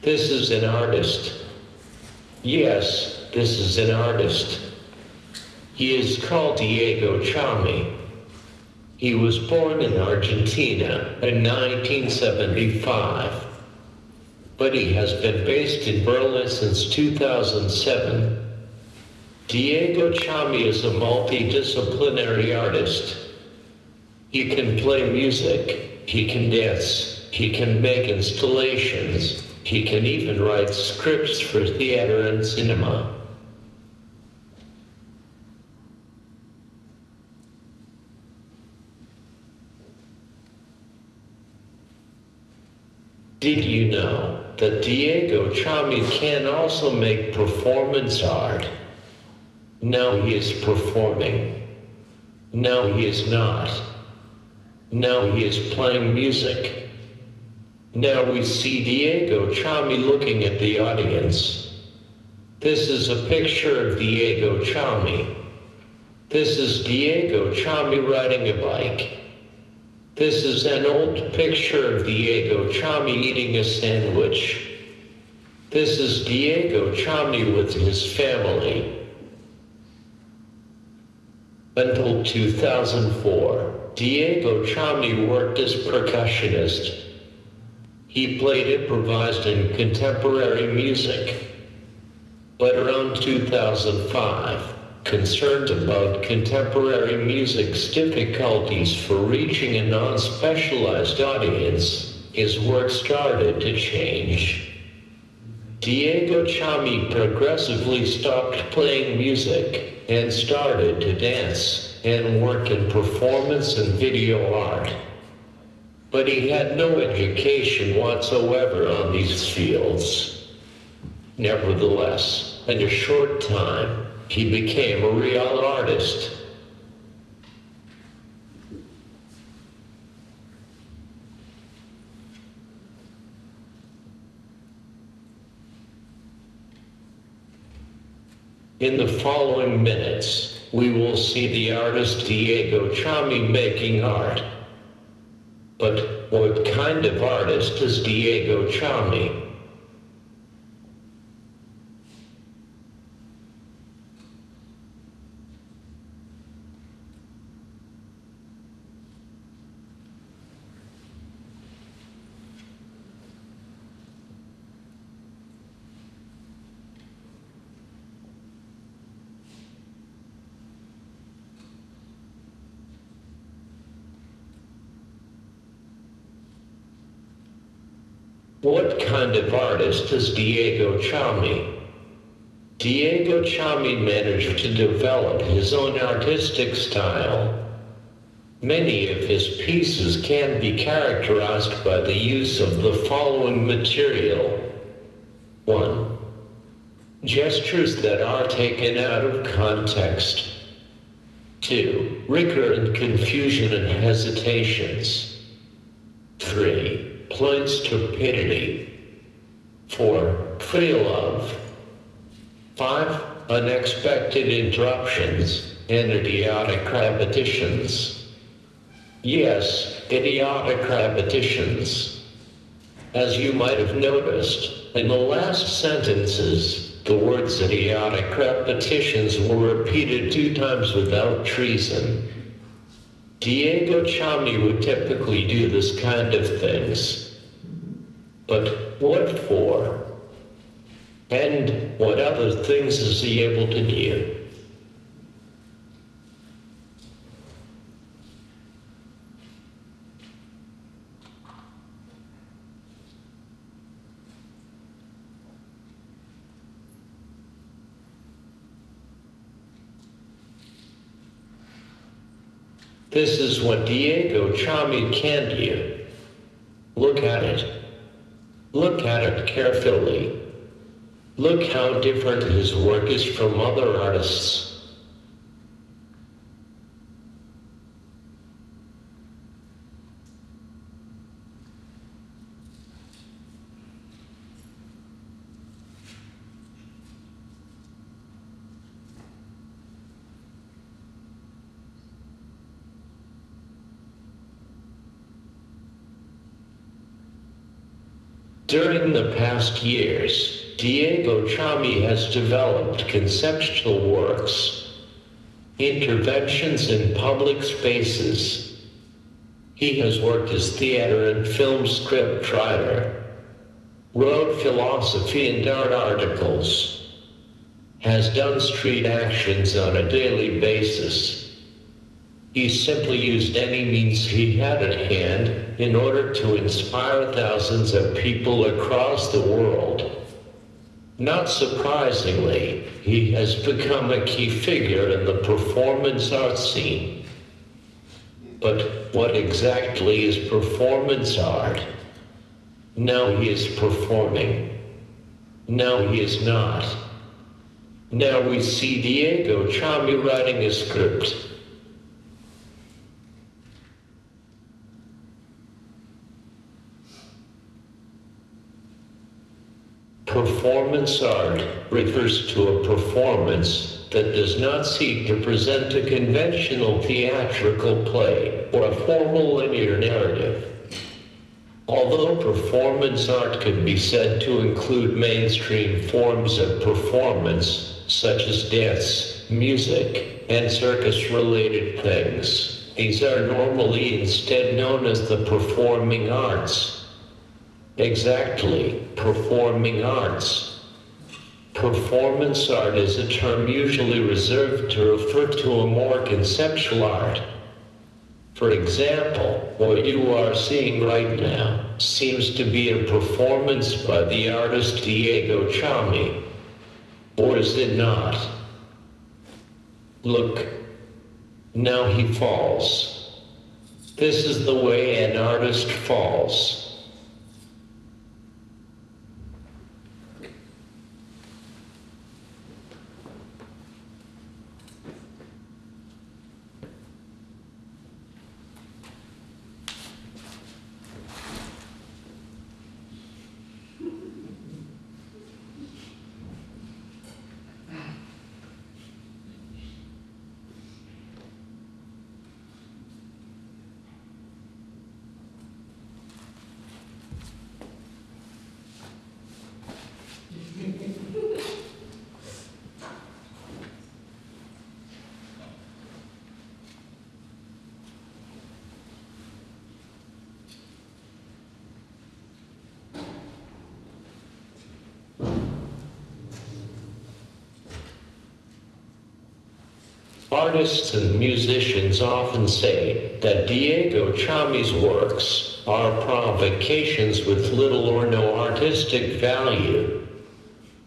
This is an artist. Yes, this is an artist. He is called Diego Chamy. He was born in Argentina in 1975, but he has been based in Berlin since 2007. Diego Chamy is a multidisciplinary artist. He can play music, he can dance, he can make installations, he can even write scripts for theater and cinema. Did you know that Diego Chamy can also make performance art? Now he is performing. Now he is not. Now he is playing music. Now we see Diego Chamy looking at the audience. This is a picture of Diego Chamy. This is Diego Chamy riding a bike. This is an old picture of Diego Chamy eating a sandwich. This is Diego Chamy with his family. Until 2004, Diego Chamy worked as percussionist. He played improvised and contemporary music. But around 2005, concerned about contemporary music's difficulties for reaching a non-specialized audience, his work started to change. Diego Chamy progressively stopped playing music and started to dance and work in performance and video art. But he had no education whatsoever on these fields. Nevertheless, in a short time, he became a real artist. In the following minutes, we will see the artist Diego Chamy making art. But what kind of artist is Diego Chamy? What kind of artist is Diego Chamy. Diego Chamy managed to develop his own artistic style. Many of his pieces can be characterized by the use of the following material. 1. Gestures that are taken out of context. 2. Recurrent confusion and hesitations. 3 plain stupidity. Four, free love. Five, unexpected interruptions and idiotic repetitions. Yes, idiotic repetitions. As you might have noticed, in the last sentences, the words idiotic repetitions were repeated two times without treason. Diego Chamy would typically do this kind of things. But what for? And what other things is he able to do? This is what Diego Chamy can do. Look at it. Look at it carefully. Look how different his work is from other artists. During the past years, Diego Chamy has developed conceptual works, interventions in public spaces. He has worked as theater and film script writer, wrote philosophy and art articles, has done street actions on a daily basis, he simply used any means he had at hand in order to inspire thousands of people across the world. Not surprisingly, he has become a key figure in the performance art scene. But what exactly is performance art? Now he is performing. Now he is not. Now we see Diego Chamy writing a script Performance art refers to a performance that does not seek to present a conventional theatrical play or a formal linear narrative. Although performance art can be said to include mainstream forms of performance, such as dance, music, and circus-related things, these are normally instead known as the performing arts Exactly, performing arts. Performance art is a term usually reserved to refer to a more conceptual art. For example, what you are seeing right now seems to be a performance by the artist Diego Chamy. Or is it not? Look, now he falls. This is the way an artist falls. Artists and musicians often say that Diego Chamy's works are provocations with little or no artistic value.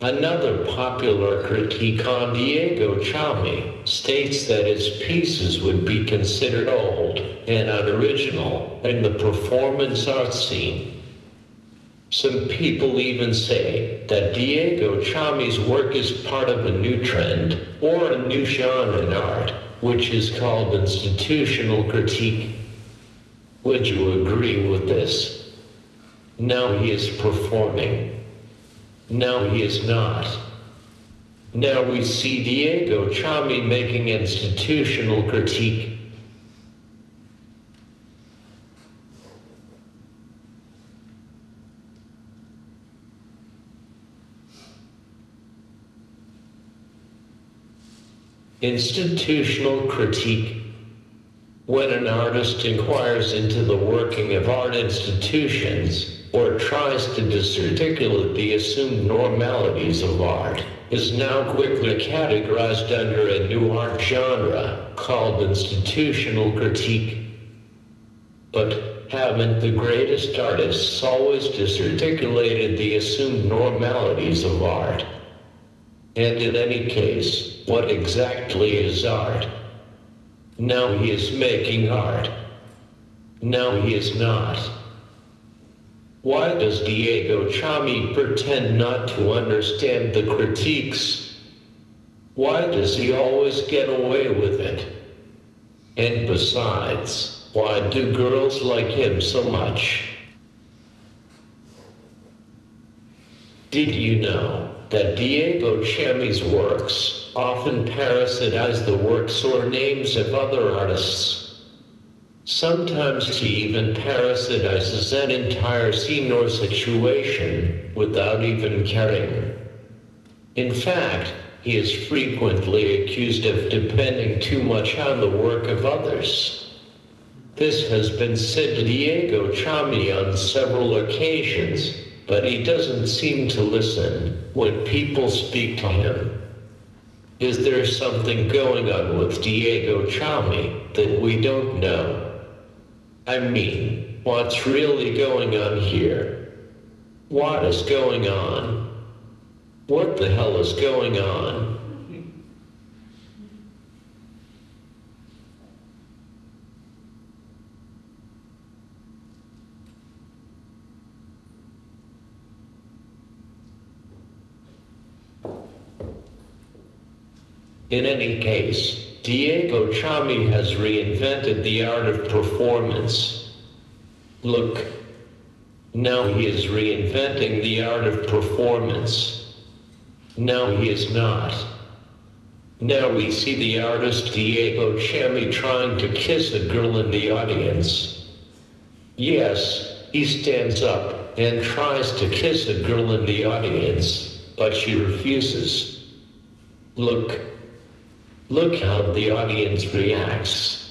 Another popular critique on Diego Chamy states that his pieces would be considered old and unoriginal in the performance art scene. Some people even say that Diego Chamy's work is part of a new trend or a new genre in art, which is called institutional critique. Would you agree with this? Now he is performing. Now he is not. Now we see Diego Chamy making institutional critique Institutional critique. When an artist inquires into the working of art institutions or tries to disarticulate the assumed normalities of art, is now quickly categorized under a new art genre called institutional critique. But haven't the greatest artists always disarticulated the assumed normalities of art? And in any case, what exactly is art. Now he is making art. Now he is not. Why does Diego Chamy pretend not to understand the critiques? Why does he always get away with it? And besides, why do girls like him so much? Did you know that Diego Chamy's works often parasitize the works or names of other artists. Sometimes he even parasitizes an entire scene or situation without even caring. In fact, he is frequently accused of depending too much on the work of others. This has been said to Diego Chamy on several occasions, but he doesn't seem to listen when people speak to him. Is there something going on with Diego Chamy that we don't know? I mean, what's really going on here? What is going on? What the hell is going on? In any case, Diego Chamy has reinvented the art of performance. Look, now he is reinventing the art of performance. Now he is not. Now we see the artist Diego Chamy trying to kiss a girl in the audience. Yes, he stands up and tries to kiss a girl in the audience, but she refuses. Look, Look how the audience reacts.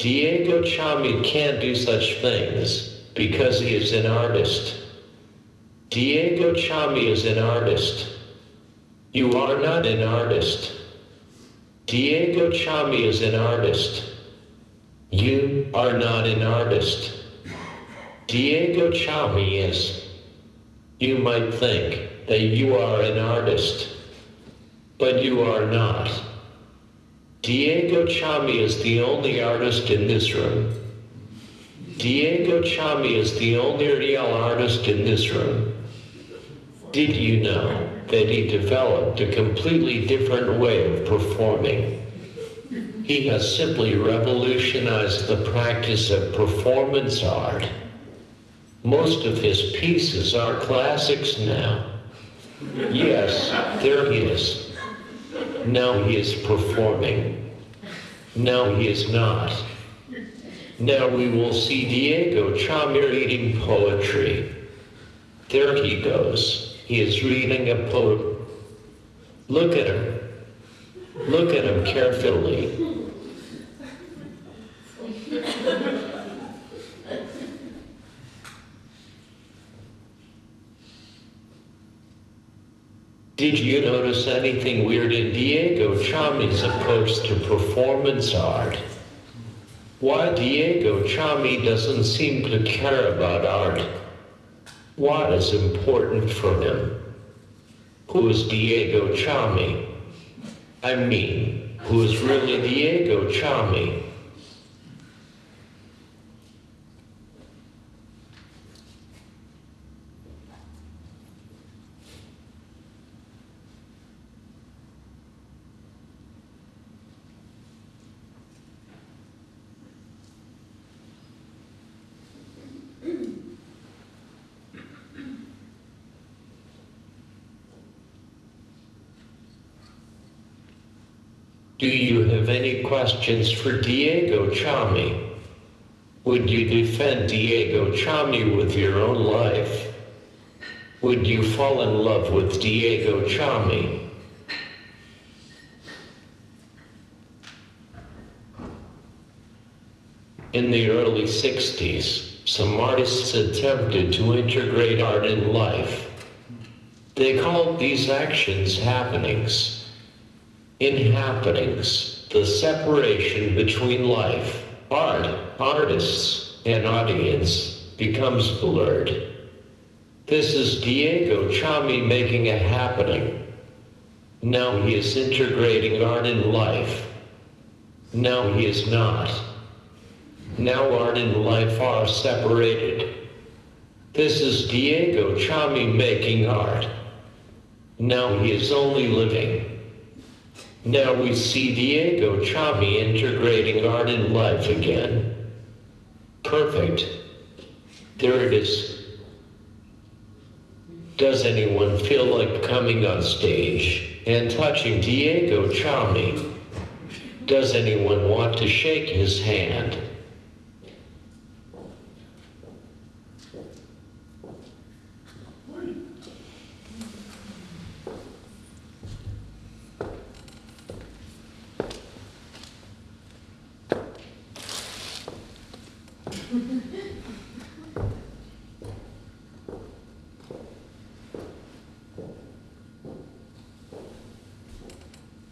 Diego Chamy can't do such things because he is an artist. Diego Chamy is an artist. You are not an artist. Diego Chamy is an artist. You are not an artist. Diego Chamy is. You might think that you are an artist, but you are not. Diego Chamy is the only artist in this room. Diego Chamy is the only real artist in this room. Did you know that he developed a completely different way of performing? He has simply revolutionized the practice of performance art. Most of his pieces are classics now. Yes, there he is. Now he is performing. Now he is not. Now we will see Diego Chamy reading poetry. There he goes. He is reading a poem. Look at him. Look at him carefully. Did you notice anything weird in Diego Chamy's approach to performance art? Why Diego Chamy doesn't seem to care about art? What is important for him? Who is Diego Chamy? I mean, who is really Diego Chamy? Do you have any questions for Diego Chamy? Would you defend Diego Chamy with your own life? Would you fall in love with Diego Chamy? In the early 60s, some artists attempted to integrate art in life. They called these actions happenings. In happenings, the separation between life, art, artists, and audience becomes blurred. This is Diego Chamy making a happening. Now he is integrating art in life. Now he is not. Now art and life are separated. This is Diego Chamy making art. Now he is only living. Now we see Diego Chamy integrating art and life again. Perfect. There it is. Does anyone feel like coming on stage and touching Diego Chamy? Does anyone want to shake his hand?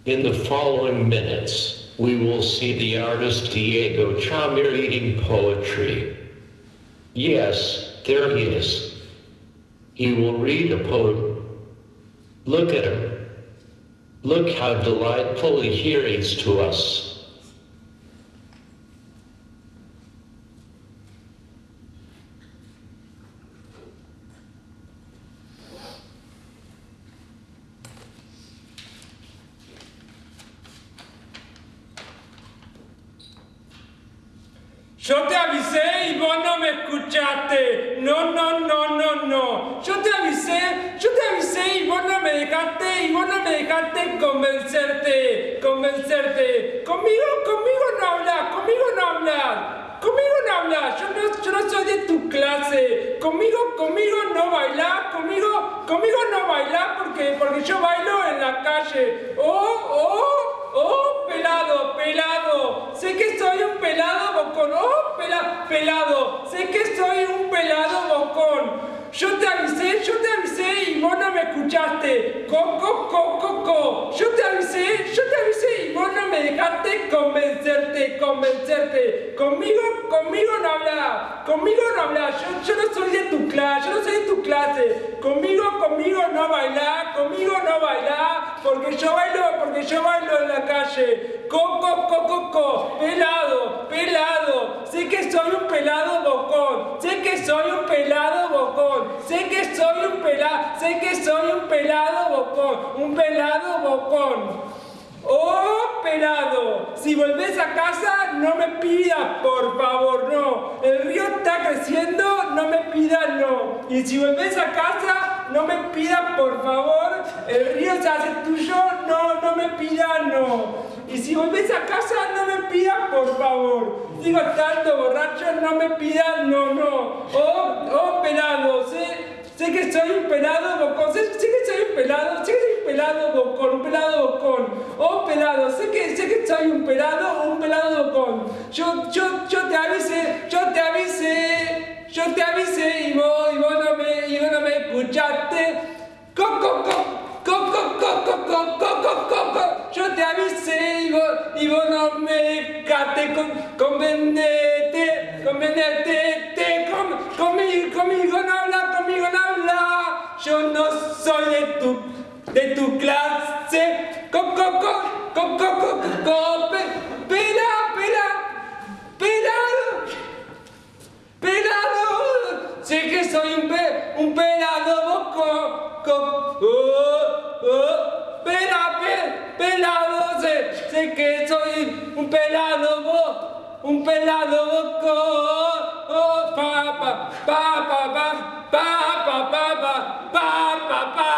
In the following minutes, we will see the artist Diego Chamy reading poetry. Yes, there he is. He will read a poem. Look at him. Look how delightful he reads to us. Yo te avisé y vos no me escuchaste. No, no, no, no, no. Yo te avisé, yo te avisé y vos no me dejaste y vos no me dejaste convencerte, convencerte. Conmigo, conmigo no hablas, conmigo no hablas. Conmigo no hablas, yo no, yo no soy de tu clase. Conmigo, conmigo no bailás, conmigo, conmigo no bailás porque, porque yo bailo en la calle. Oh, oh, oh, pelado, pelado. Sé que soy un pelado bocón. Oh, pela, pelado. Sé que soy un pelado bocón. Yo te avisé, yo te avisé y vos no me escuchaste. Coco, coco, coco. Yo te avisé, yo te avisé y vos no me dejaste convencerte, convencerte. Conmigo, conmigo no hablas. Conmigo no hablas. Yo, yo no soy de tu clase, yo no soy de tu clase. Conmigo, conmigo no bailás, conmigo no bailás. Porque yo bailo, porque yo bailo en la calle. Coco, coco, coco. Pelado, pelado. Sé que soy un pelado bocón. Sé que soy un pelado bocón. Sé que soy un pelado, sé que soy un pelado bocón, un pelado bocón. Oh, pelado, si volvés a casa no me pidas, por favor, no. El río está creciendo, no me pidas, no. Y si volvés a casa, no me pidas, por favor. El río se hace tuyo, no, no me pidas, no. Y si volvés a casa, no me pidas, por favor. Sigo estando borracho, no me pidas, no, no. Oh, oh, pelado, sé, sé que soy un pelado bocón, sé, que soy un pelado, sé que soy un pelado bocón, un pelado bocón. Oh, pelado, sé que, sé que soy un pelado, un pelado bocón. Yo, yo, yo te avisé, yo te avisé, yo te avisé y vos, y vos no me, y no me escuchaste. Co, co. Yo te avisé y vos, no me dejaste con, convendete, convendete, te, con, conmigo, conmigo no habla, conmigo no habla. Yo no soy de tu, de tu clase. Co, co, co, co, co, co, co, co, pe, pela, pela, pelado. Sé que soy un, pe, un pelado boco, co, oh, oh, pela, pe, pelado, sé, sé que soy un pelado bo, un pelado boco, oh, pa, pa, pa, pa, pa, pa, pa,